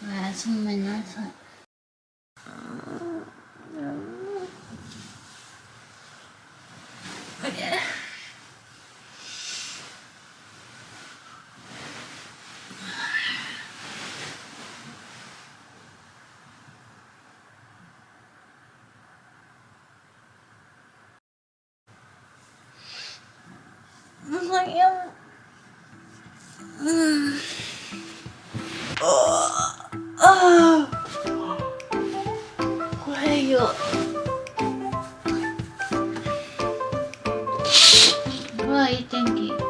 おやすみなさいおはよ。うう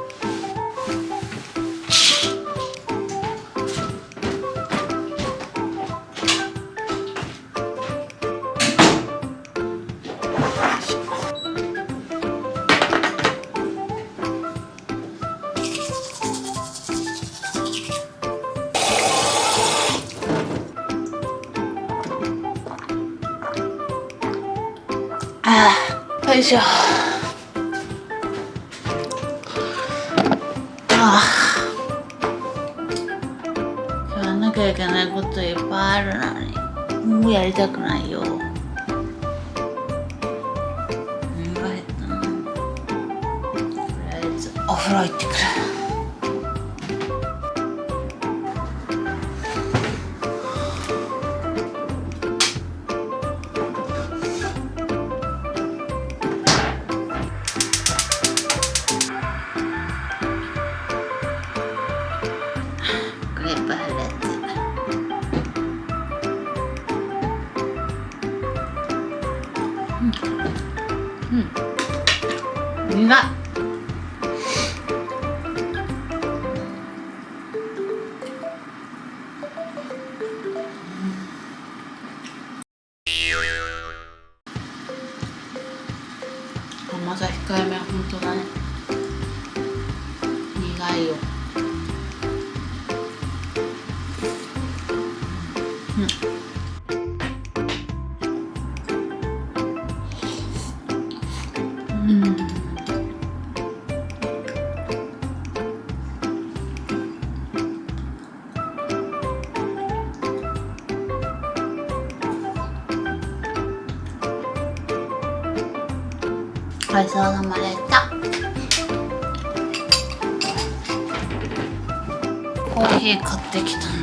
ああよいしょ。ああ。やらなきゃいけないこといっぱいあるのにもうやりたくないよ。お腹減ったな。とりあえずお風呂行ってくる。うんうん苦っ甘さ控えめは本当だね。苦いよ。ごちそうさまでした。コーヒー買ってきたね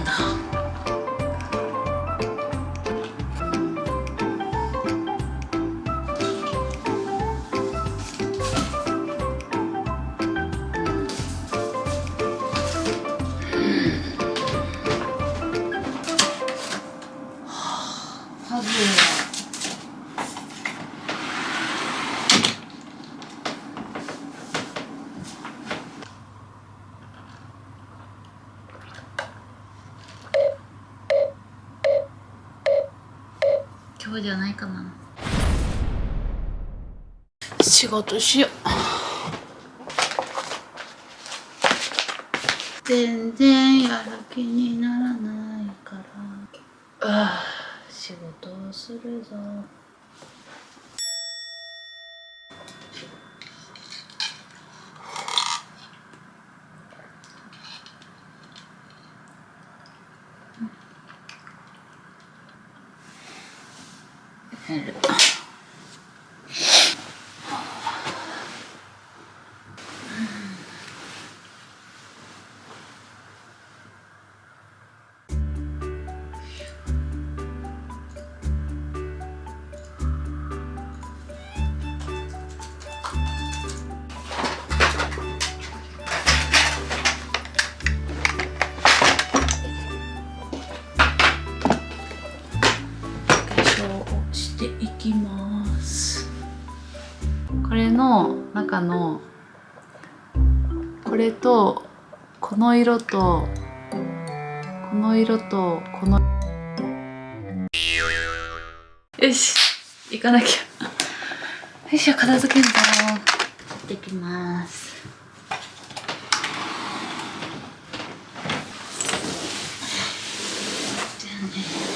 じゃないかな。仕事しよう。全然やる気にならないから。ああ仕事をするぞ it up. 中のこれとこの色とこの色とこのよし行かなきゃ。よいしょ片付けんぞ行ってきますじゃあね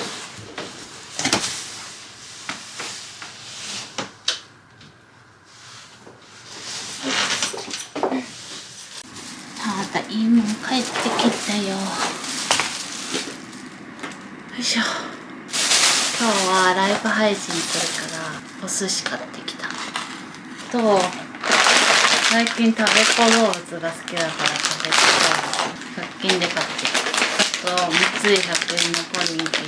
帰ってきたよ。よいしょ。今日はライブ配信するからお寿司買ってきた。と最近食べ子動物が好きだから食べ子動物100均で買ってきた。あと三井100円のポニーティ。ー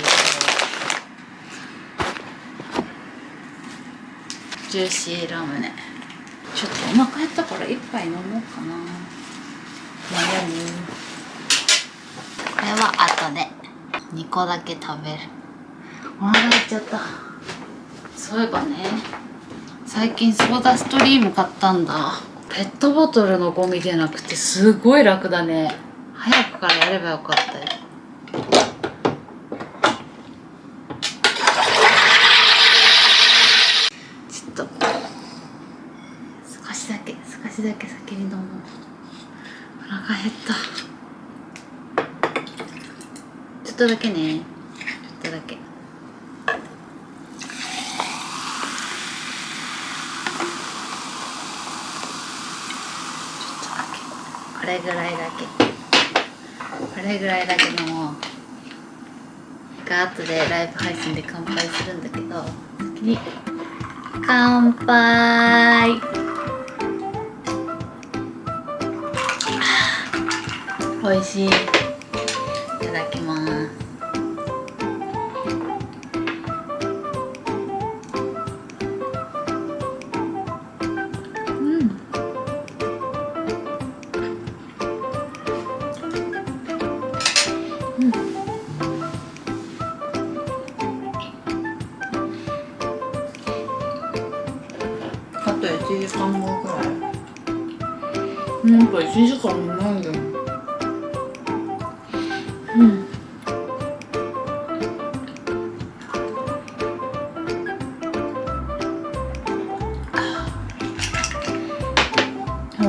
とジューシーラムネ。ちょっとお腹減ったから一杯飲もうかな。悩むこれは後で。2個だけ食べる。お腹減っちゃった。そういえばね最近ソーダストリーム買ったんだ。ペットボトルのゴミでなくてすごい楽だね。早くからやればよかったよちょっと少しだけ少しだけ先に飲もうお腹減った。ちょっとだけね。ちょっとだけ。これぐらいだけ。これぐらいだけ飲もが後でライブ配信で乾杯するんだけど先に。乾杯。美味しい。いただきます。うん。あと1時間後くらい。うん。と1時間もないよ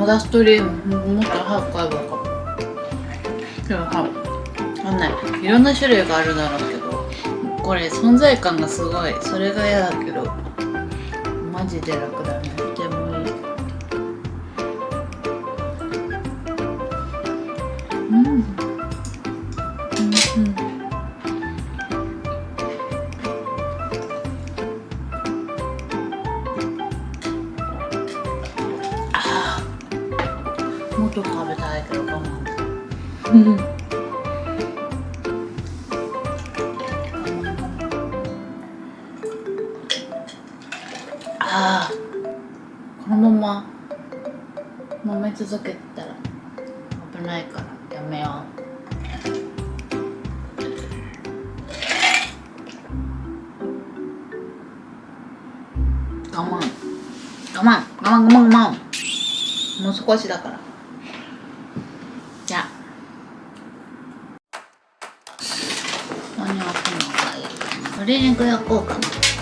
ソーダストリームも。っと早く買えばよかったでもさわかんない。いろんな種類があるだろうけどこれ存在感がすごい。それが嫌だけどマジで楽だねでもいい。うん。ああこのまま飲み続けてたら危ないからやめよう。我慢。我慢。我慢我慢我慢。もう少しだから。じゃ何を焼くのがいい鶏肉焼こうかな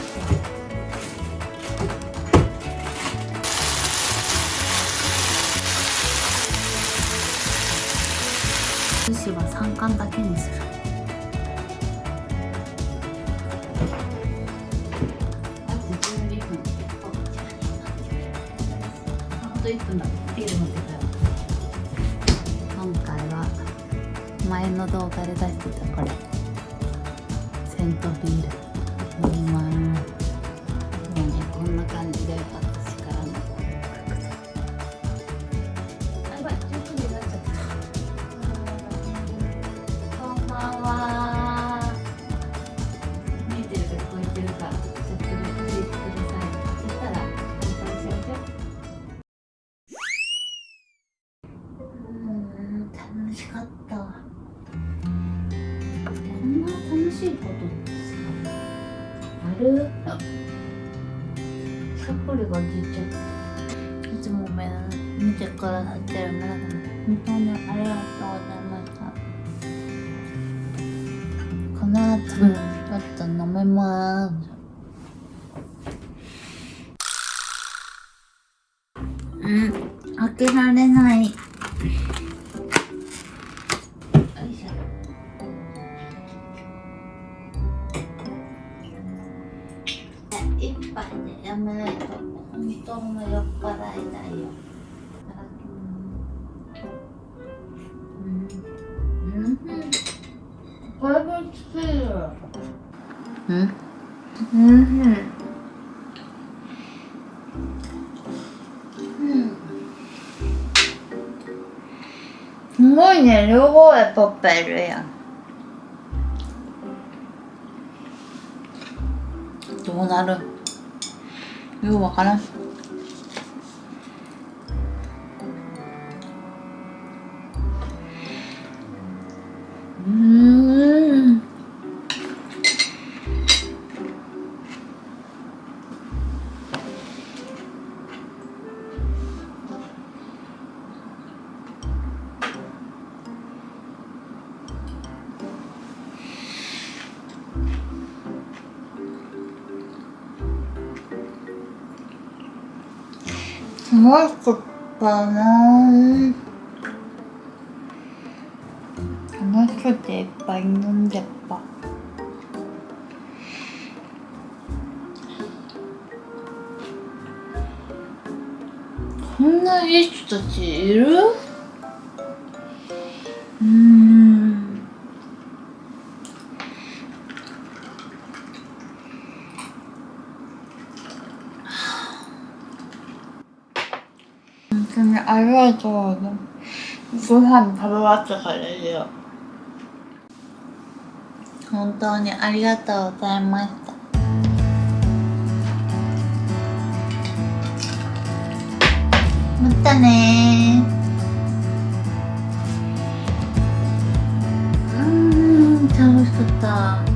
3貫だけにするあと1分だビール持ってたよ今回は前の動画で出してたこれ。セントビール。飲みますもうねこんな感じで。しゃっくりが出ちゃった。いつも目見てくださってる皆様、本当にありがとうございました。この後、ちょっと飲めます。うん、開けられない。よいしょ。一杯でやめないと布の酔っ払いだよ。うん。うん。も。うん。うん。うん。すごいね、両方へポッパいるやん。どうなるようわからん。すごい。食ったなぁ楽しくてい。っぱい。飲んじゃったこんない。い。人たちい。る当にありがとうご飯食べ終わったからですよ。本当にありがとうございました。またねうん楽しかった